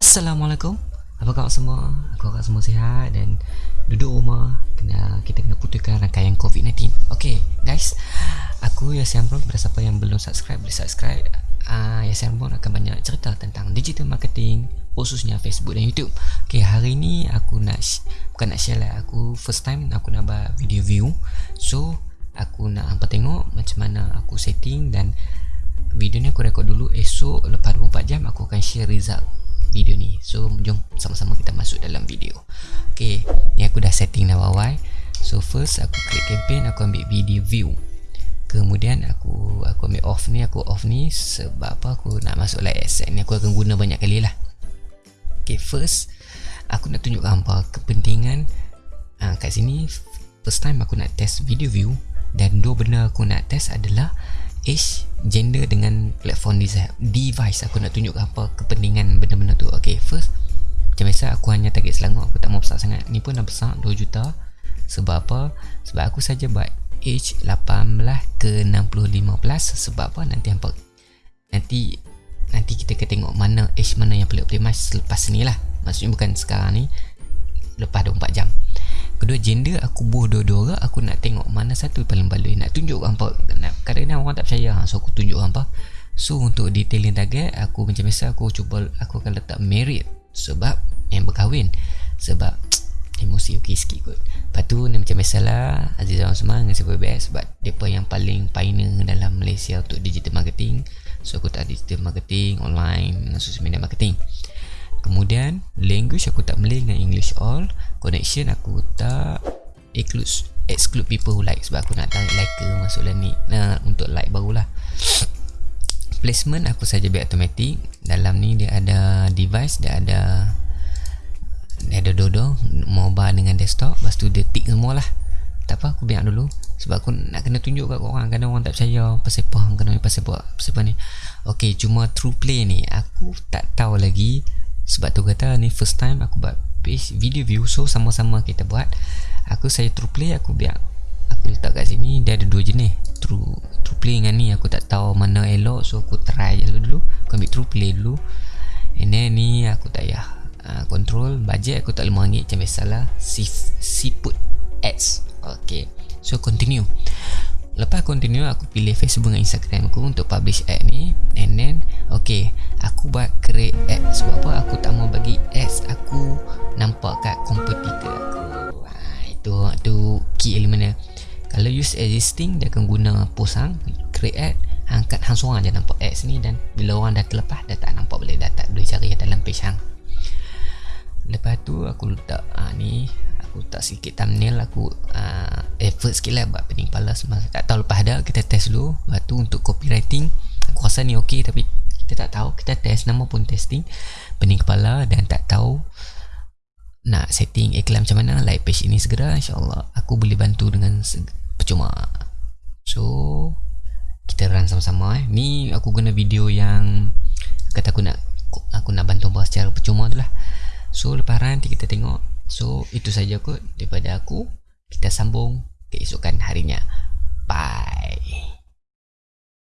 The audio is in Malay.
Assalamualaikum. Apa khabar semua? Aku harap semua sihat dan duduk rumah kena kita kena putuskan rangkaian COVID-19 Okay guys. Aku Yasin Amron Pada siapa yang belum subscribe Boleh subscribe. Uh, Yasin Amron akan banyak cerita tentang digital marketing Khususnya Facebook dan YouTube. Okay hari ni aku nak Bukan nak share lah. Aku first time aku nak buat video view. So Aku nak hampa tengok Macam mana aku setting dan Video ni aku rekod dulu Esok lepas 24 jam Aku akan share result video ni. So jom sama-sama kita masuk dalam video. Okay Ni aku dah setting dah wawai So first aku klik campaign Aku ambil video view. Kemudian aku aku ambil off ni Aku off ni sebab apa? Aku nak masuk live asset ni Aku akan guna banyak kali lah. Okay first Aku nak tunjukkan apa kepentingan. Uh, Kat sini First time aku nak test video view Dan dua benda aku nak test adalah age, gender dengan platform device aku nak tunjuk apa kepentingan benda-benda tu. Ok first macam biasa aku hanya target Selangor. Aku tak mau besar sangat. Ni pun dah besar 2 juta. Sebab apa? Sebab aku saja buat age 18 ke 65 plus sebab apa? Nanti apa nanti nanti kita akan tengok mana age mana yang paling optimis selepas ni lah. Maksudnya bukan sekarang ni. Lepas 24 jam kedua gender aku buh dua-dua aku nak tengok mana satu paling baloi. Nak tunjuk apa nak kadang-kadang orang tak percaya ha, so aku tunjuk apa. So untuk detailing target aku macam biasa aku cuba aku akan letak merit sebab yang berkahwin. Sebab emosi okey sikit kot. Lepas tu ni macam biasalah Aziz Zaman Semang dengan Siapa BS sebab mereka yang paling pioneer dalam Malaysia untuk digital marketing. So aku tak digital marketing online social media marketing Kemudian language aku tak Malay dengan English all. Connection aku tak exclude, exclude people who like. Sebab aku nak tarik like masuk dalam ni nah, Untuk like barulah. Placement aku saja biar automatic. Dalam ni dia ada device Dia ada Dia ada dodo Mobile dengan desktop. Lepas tu dia tick semua lah Tak apa aku biar dulu. Sebab aku nak kena tunjuk kat orang Kadang orang tak percaya Pasal apa Kena pasal apa Pasal apa ni. Okay cuma true play ni. Aku tak tahu lagi sebab tu kata ni first time aku buat page video view so sama-sama kita buat. Aku saya true play aku biar aku letak kat sini dia ada dua jenis. True true play dengan ni aku tak tahu mana elok so aku try je dulu. Aku ambil true play dulu. And then ni aku tak payah uh, control. Budget aku tak lima ringgit macam biasalah si, si put ads. Ok so continue Lepas continue aku pilih Facebook dengan Instagram aku untuk publish ad ni. And then okay aku buat create ad. Sebab apa? Aku tak mau bagi ads aku nampak kat kompetitor aku. Wah, Itu itu key element dia. Kalau use existing dia akan guna post hang Create ad Angkat hang seorang je nampak ads ni Dan bila orang dah terlepas dah tak nampak boleh Dah tak boleh cari dalam page hang. Lepas tu aku letak ha, ni aku tak sikit thumbnail aku uh, effort sikit lah buat pening kepala semua. Tak tahu lepas ada kita test dulu. Lepas tu untuk copywriting aku rasa ni ok tapi kita tak tahu. Kita test nama pun testing. Pening kepala dan tak tahu nak setting iklan macam mana like page ini segera insyaAllah. Aku boleh bantu dengan percuma. So kita run sama-sama eh. Ni aku guna video yang kata aku nak aku nak bantu bahas secara percuma tu lah. So lepas run kita tengok. So itu saja kot daripada aku Kita sambung keesokan harinya. Bye